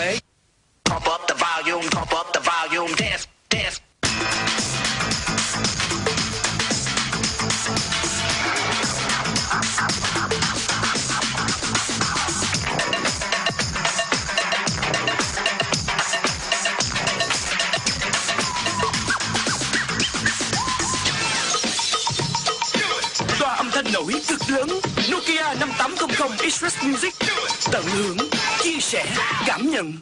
Pump up the volume, pump up the volume, dance, dance. Âm thanh nổi cực lớn Nokia 5800 Express Music Tận hưởng, chia sẻ, cảm nhận.